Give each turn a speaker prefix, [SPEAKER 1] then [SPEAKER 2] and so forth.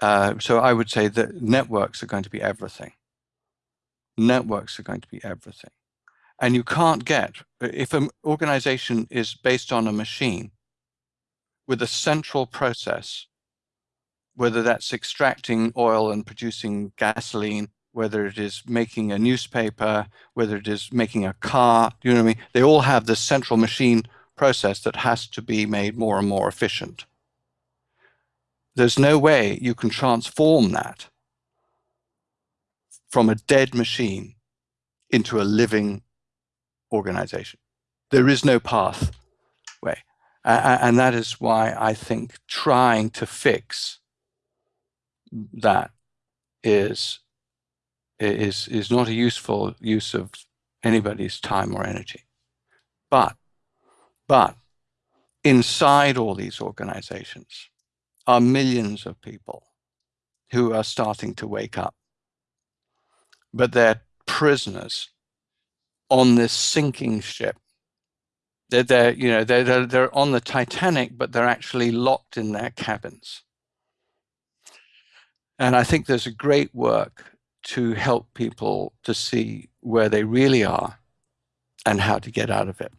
[SPEAKER 1] uh, so I would say that networks are going to be everything. Networks are going to be everything. And you can't get, if an organization is based on a machine with a central process, whether that's extracting oil and producing gasoline, whether it is making a newspaper, whether it is making a car, you know what I mean? They all have this central machine process that has to be made more and more efficient. There's no way you can transform that from a dead machine into a living organization. There is no pathway. Uh, and that is why I think trying to fix that is is is not a useful use of anybody's time or energy. But but inside all these organizations are millions of people who are starting to wake up. But they're prisoners on this sinking ship. They're, they're you know, they're, they're, they're on the Titanic, but they're actually locked in their cabins. And I think there's a great work to help people to see where they really are and how to get out of it.